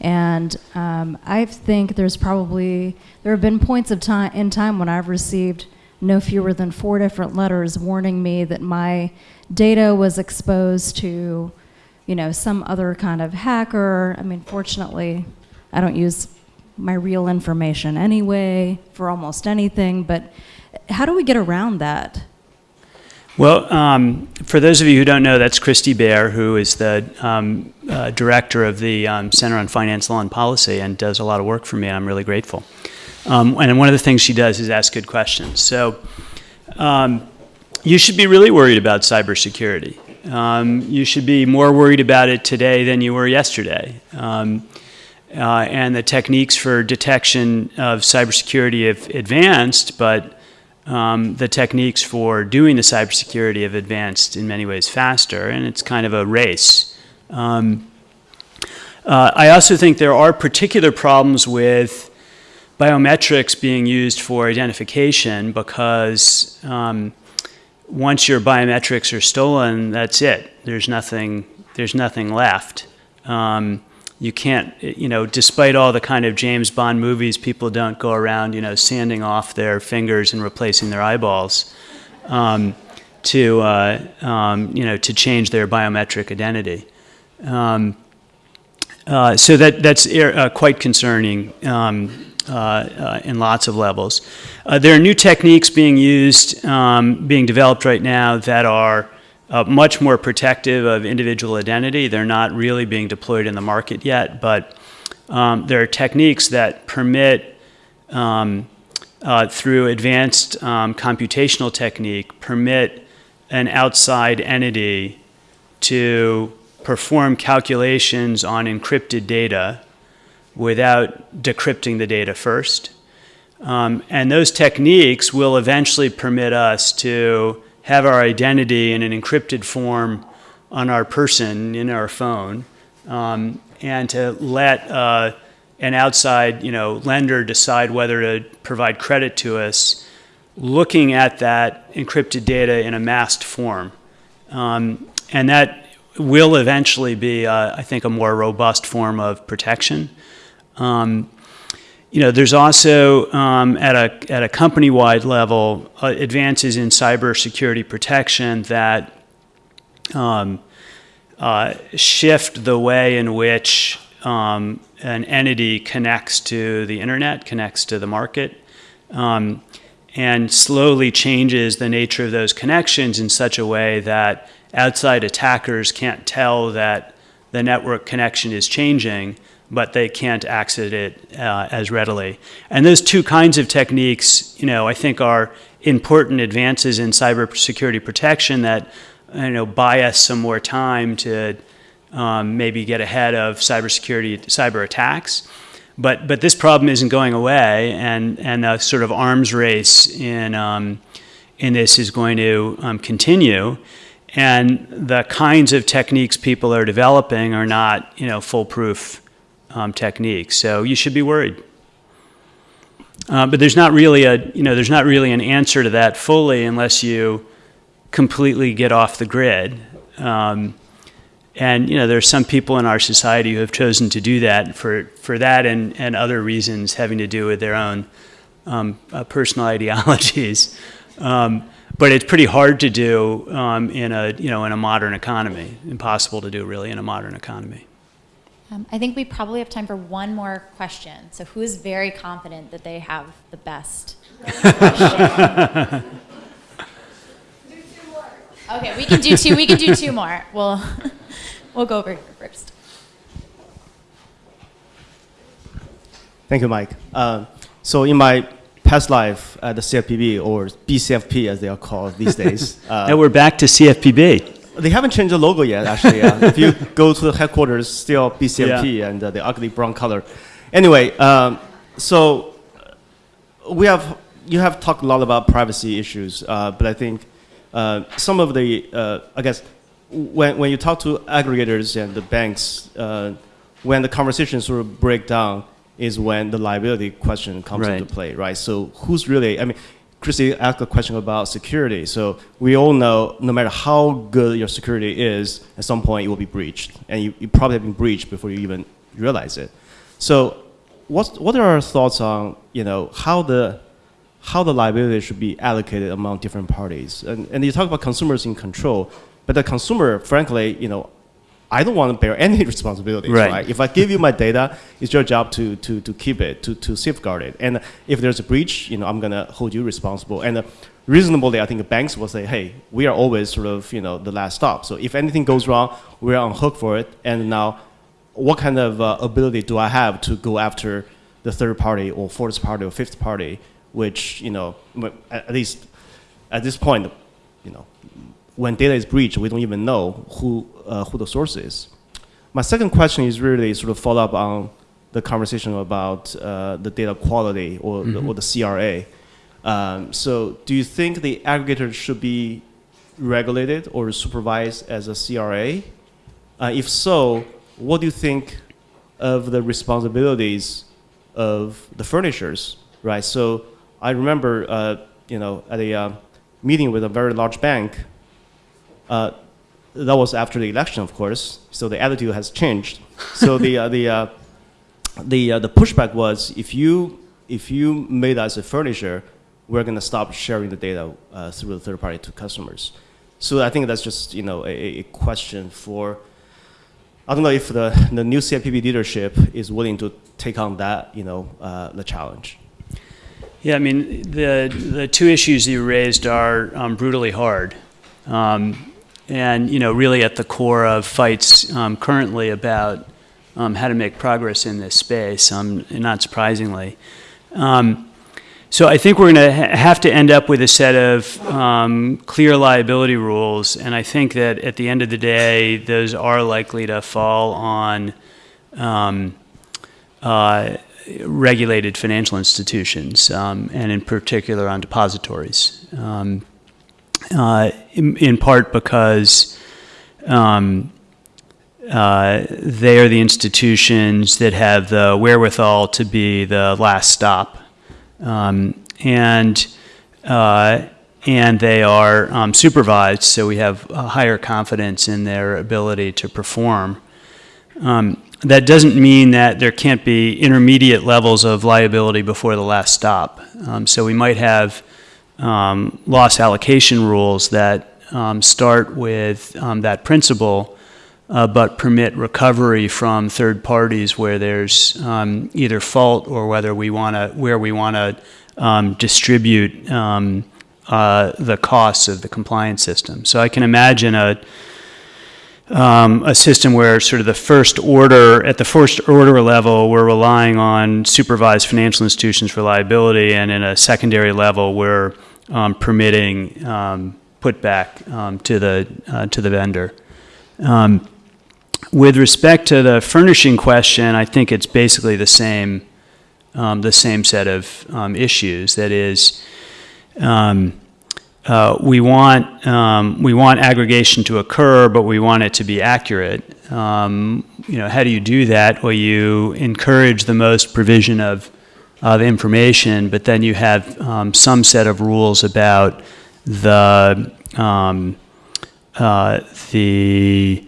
And um, I think there's probably, there have been points of time in time when I've received no fewer than four different letters warning me that my data was exposed to, you know, some other kind of hacker. I mean, fortunately, I don't use my real information anyway for almost anything, but how do we get around that? Well, um, for those of you who don't know, that's Christy Baer, who is the um, uh, director of the um, Center on Finance Law and Policy and does a lot of work for me, and I'm really grateful. Um, and one of the things she does is ask good questions. So um, you should be really worried about cybersecurity. Um, you should be more worried about it today than you were yesterday. uh, and the techniques for detection of cybersecurity have advanced, but um, the techniques for doing the cybersecurity have advanced in many ways faster, and it's kind of a race. Um, uh, I also think there are particular problems with biometrics being used for identification because um, once your biometrics are stolen, that's it. There's nothing. There's nothing left. Um, you can't, you know, despite all the kind of James Bond movies, people don't go around, you know, sanding off their fingers and replacing their eyeballs um, to, uh, um, you know, to change their biometric identity. Um, uh, so that that's uh, quite concerning um, uh, uh, in lots of levels. Uh, there are new techniques being used, um, being developed right now that are uh, much more protective of individual identity. They're not really being deployed in the market yet, but um, there are techniques that permit, um, uh, through advanced um, computational technique, permit an outside entity to perform calculations on encrypted data without decrypting the data first. Um, and those techniques will eventually permit us to have our identity in an encrypted form on our person in our phone, um, and to let uh, an outside, you know, lender decide whether to provide credit to us, looking at that encrypted data in a masked form, um, and that will eventually be, uh, I think, a more robust form of protection. Um, you know, there's also um, at a at a company-wide level uh, advances in cybersecurity protection that um, uh, shift the way in which um, an entity connects to the internet, connects to the market, um, and slowly changes the nature of those connections in such a way that outside attackers can't tell that the network connection is changing but they can't access it uh, as readily. And those two kinds of techniques, you know, I think are important advances in cybersecurity protection that, you know, buy us some more time to um, maybe get ahead of cybersecurity, cyber attacks. But, but this problem isn't going away, and, and a sort of arms race in, um, in this is going to um, continue. And the kinds of techniques people are developing are not, you know, foolproof um, techniques. So you should be worried. Uh, but there's not really a, you know, there's not really an answer to that fully unless you completely get off the grid. Um, and you know, there are some people in our society who have chosen to do that for, for that and, and other reasons having to do with their own um, uh, personal [laughs] ideologies. Um, but it's pretty hard to do um, in a you know in a modern economy. Impossible to do really in a modern economy. Um, I think we probably have time for one more question. So who is very confident that they have the best question? okay, we can do two. We can do two more. We'll [laughs] we'll go over here first. Thank you, Mike. Uh, so in my past life at the CFPB or BCFP as they are called these days. [laughs] Uh, now we're back to CFPB. They haven't changed the logo yet, actually. [laughs] If you go to the headquarters, still BCMP yeah. and uh, the ugly brown color. Anyway, um, so uh, we have you have talked a lot about privacy issues, uh, but I think uh, some of the uh, I guess when when you talk to aggregators and the banks, uh, when the conversations sort of break down is when the liability question comes right. into play, right? So who's really? I mean, Christy asked a question about security. So we all know no matter how good your security is, at some point it will be breached. And you, you probably have been breached before you even realize it. So what, what are our thoughts on you know, how, the, how the liability should be allocated among different parties? And, and you talk about consumers in control, but the consumer, frankly, you know, I don't want to bear any [laughs] responsibility. Right. right. If I give you my data, it's your job to, to, to keep it, to, to safeguard it. And if there's a breach, you know, I'm going to hold you responsible. And uh, reasonably, I think banks will say, hey, we are always sort of, you know, the last stop. So if anything goes wrong, we're on hook for it. And now, what kind of uh, ability do I have to go after the third party or fourth party or fifth party, which, you know, at least at this point, you know, when data is breached, we don't even know who, uh, who the source is. My second question is really sort of follow up on the conversation about uh, the data quality or, the, or the CRA. Um, so, do you think the aggregator should be regulated or supervised as a CRA? Uh, if so, what do you think of the responsibilities of the furnishers, right? So I remember, uh, you know, at a uh, meeting with a very large bank, uh, that was after the election, of course, so the attitude has changed. So the, uh, the, uh, the, uh, the pushback was if you, if you made us a furnisher, we're going to stop sharing the data uh, through the third party to customers. So I think that's just you know a, a question for. I don't know if the, the new CFPB leadership is willing to take on that you know uh, the challenge. Yeah, I mean, the, the two issues you raised are um, brutally hard. Um, and, you know, really at the core of fights um, currently about um, how to make progress in this space, um, not surprisingly. Um, so I think we're going to ha have to end up with a set of um, clear liability rules, and I think that at the end of the day, those are likely to fall on um, uh, regulated financial institutions, and in particular on depositories. Um, uh, in, in, part because um, uh, they are the institutions that have the wherewithal to be the last stop um, and uh, and they are um, supervised, so we have higher confidence in their ability to perform. Um, that doesn't mean that there can't be intermediate levels of liability before the last stop. Um, so we might have um, loss allocation rules that um, start with that principle uh, but permit recovery from third parties where there's um, either fault or whether we want to where we want to um, distribute um, uh, the costs of the compliance system. So I can imagine a um, a system where sort of the first order at the first order level we're relying on supervised financial institutions for liability, and in a secondary level we're um, permitting um, putback to the uh, to the vendor. Um, with respect to the furnishing question, I think it's basically the same, um, the same set of um, issues. That is, um, uh, we want um, we want aggregation to occur, but we want it to be accurate. Um, you know, how do you do that? Well, you encourage the most provision of of information, but then you have um, some set of rules about the uh, the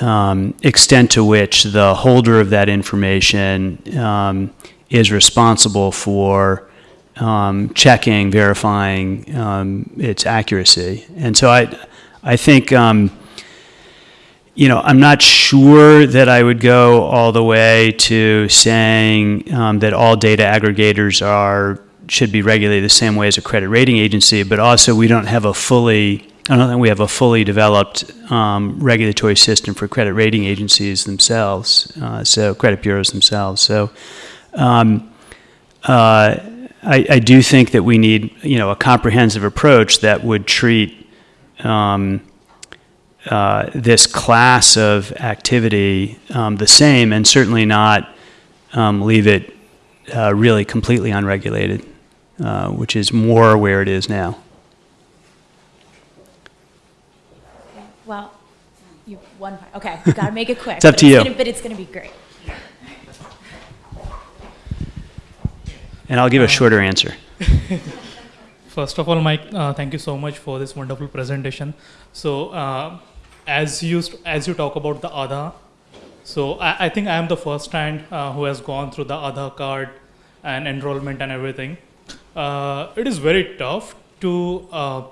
um, extent to which the holder of that information um, is responsible for um, checking, verifying um, its accuracy. And so I, I think, um, you know, I'm not sure that I would go all the way to saying um, that all data aggregators are should be regulated the same way as a credit rating agency, but also we don't have a fully I don't think we have a fully developed um, regulatory system for credit rating agencies themselves, uh, so credit bureaus themselves. So um, uh, I, I, do think that we need, you know, a comprehensive approach that would treat um, uh, this class of activity um, the same, and certainly not um, leave it uh, really completely unregulated, uh, which is more where it is now. Well, you one. Okay, you gotta make it quick. [laughs] It's up but to you. Gonna, but it's gonna be great. And I'll give a shorter answer. [laughs] First of all, Mike, uh, thank you so much for this wonderful presentation. So, uh, as you as you talk about the Aadhaar, so I, I think I am the first hand uh, who has gone through the Aadhaar card and enrollment and everything. Uh, it is very tough to uh,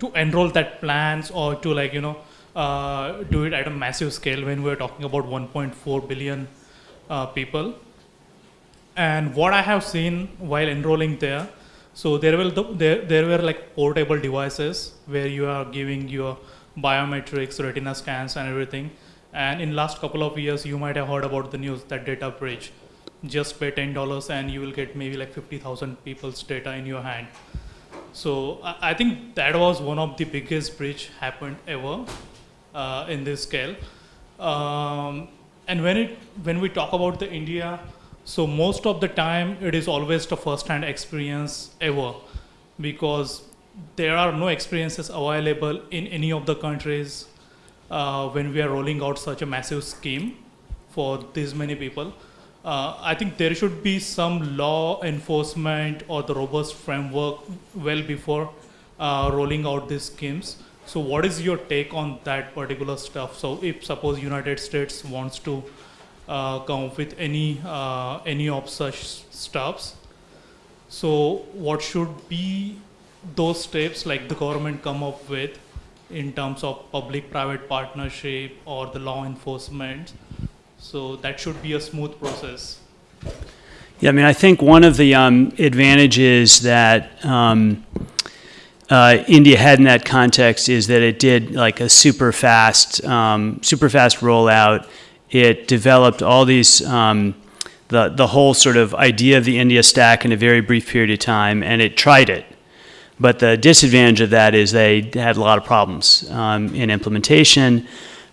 to enroll that plans or to like you know uh, do it at a massive scale when we're talking about 1.4 billion uh, people. And what I have seen while enrolling there, so there will there there were like portable devices where you are giving your biometrics, retina scans, and everything. And in last couple of years, you might have heard about the news that data breach. Just pay ten dollars and you will get maybe like 50,000 people's data in your hand. So I, I think that was one of the biggest breach happened ever uh, in this scale. Um, and when it when we talk about the India, so most of the time it is always the first-hand experience ever, because there are no experiences available in any of the countries uh, when we are rolling out such a massive scheme for this many people. Uh, I think there should be some law enforcement or the robust framework well before uh, rolling out these schemes. So, what is your take on that particular stuff? So, if suppose United States wants to uh, come up with any uh, any of such stuffs, so what should be those steps like the government come up with in terms of public-private partnership or the law enforcement? So that should be a smooth process. Yeah, I mean, I think one of the um, advantages that um, uh, India had in that context is that it did like a super fast, um, super fast rollout. It developed all these, um, the the whole sort of idea of the India stack in a very brief period of time, and it tried it. But the disadvantage of that is they had a lot of problems um, in implementation.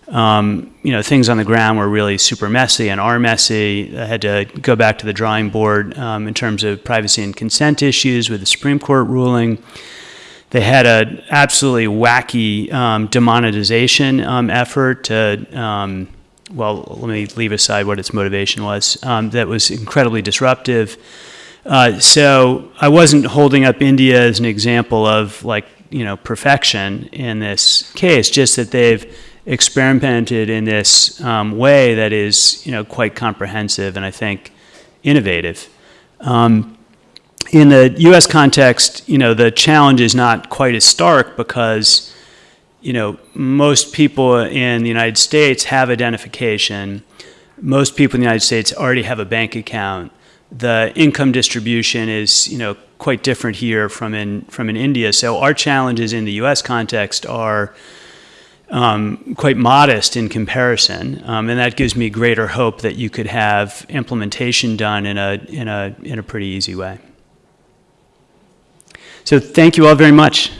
Um, you know, things on the ground were really super messy and are messy. I had to go back to the drawing board um, in terms of privacy and consent issues with the Supreme Court ruling. They had an absolutely wacky um, demonetization um, effort to, um, well, let me leave aside what its motivation was, that was incredibly disruptive. Uh, so I wasn't holding up India as an example of like, you know, perfection in this case, just that they've experimented in this um, way that is, you know, quite comprehensive and I think innovative. Um, in the U.S. context, you know, the challenge is not quite as stark because, you know, most people in the United States have identification. Most people in the United States already have a bank account. The income distribution is, you know, quite different here from in from in India. So our challenges in the U.S. context are um, quite modest in comparison, um, and that gives me greater hope that you could have implementation done in a in a in a pretty easy way. So thank you all very much.